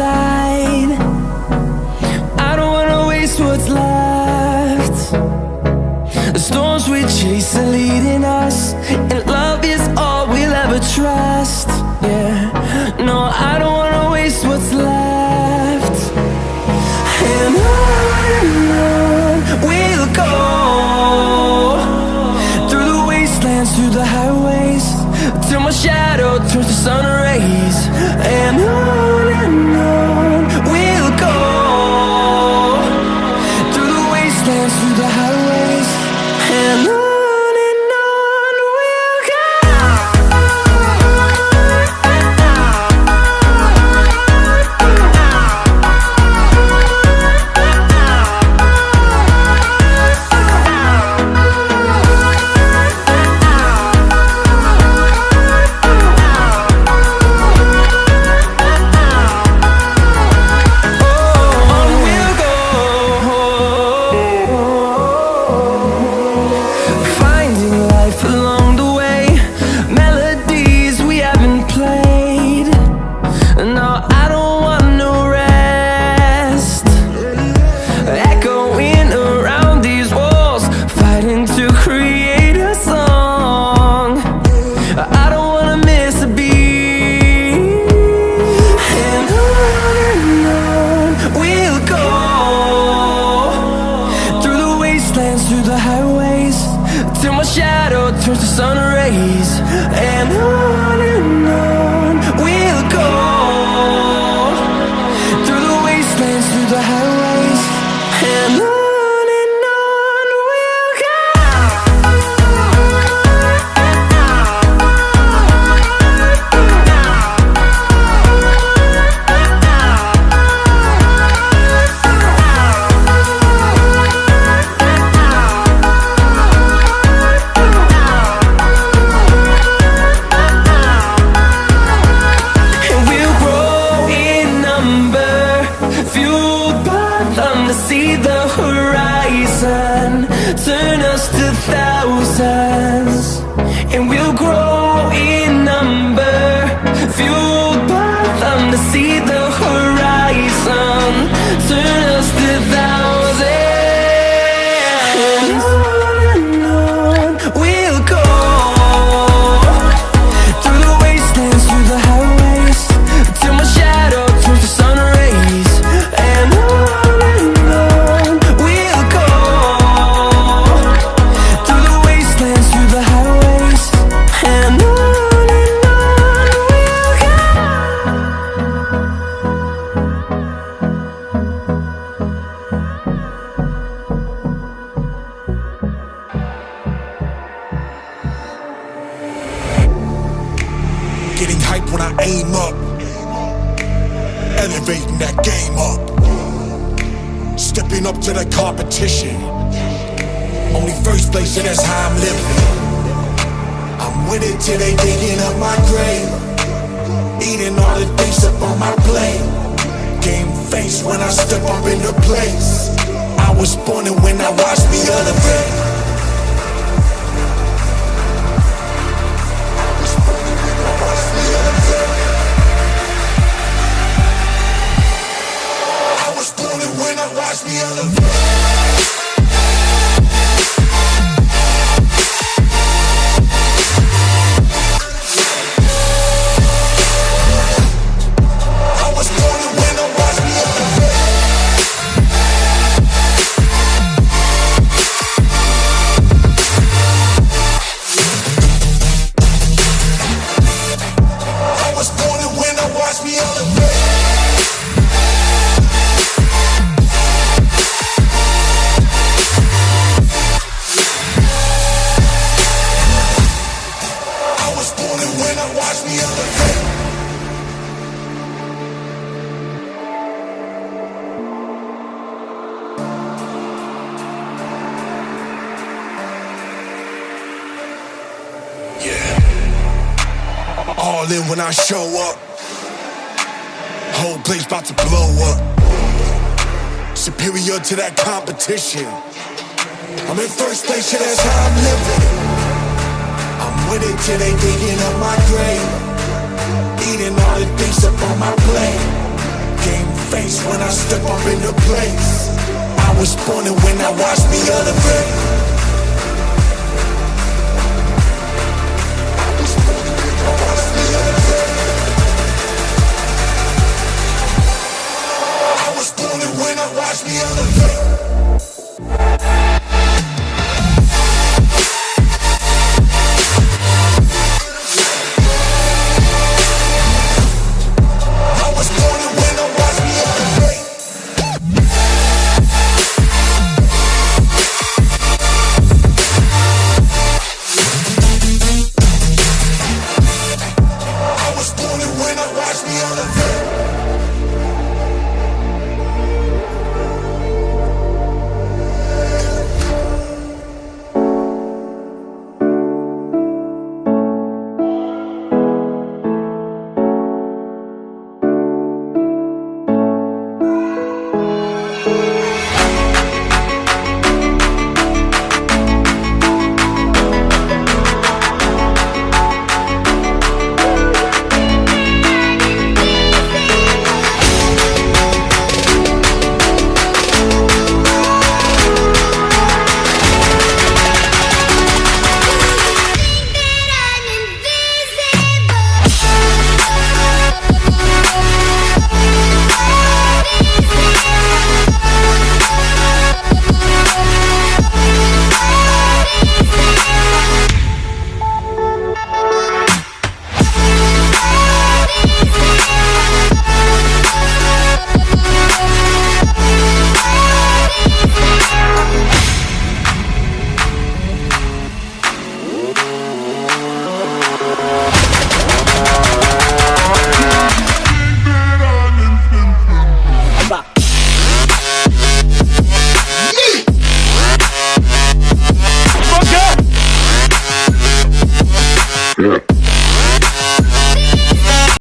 I don't wanna waste what's left. The storms we chase are leading us, miss a beat. And on and on we'll go through the wastelands, through the highways, till my shadow turns to sun rays. And on and on we'll go through the wastelands, through the highways, and on Elevating that game up. Stepping up to the competition. Only first place, and that's how I'm living. I'm winning till they digging up my grave. Eating all the things up on my plate. Game face when I step up in the place. I was born and when I watch me elevate. All in when I show up. Whole place about to blow up. Superior to that competition. I'm in first place, yeah, that's how I'm living. I'm winning till they digging up my grave. Eating all the things up on my plate. Game face when I step up in the place. I was born and when I watch me elevate. Elevate.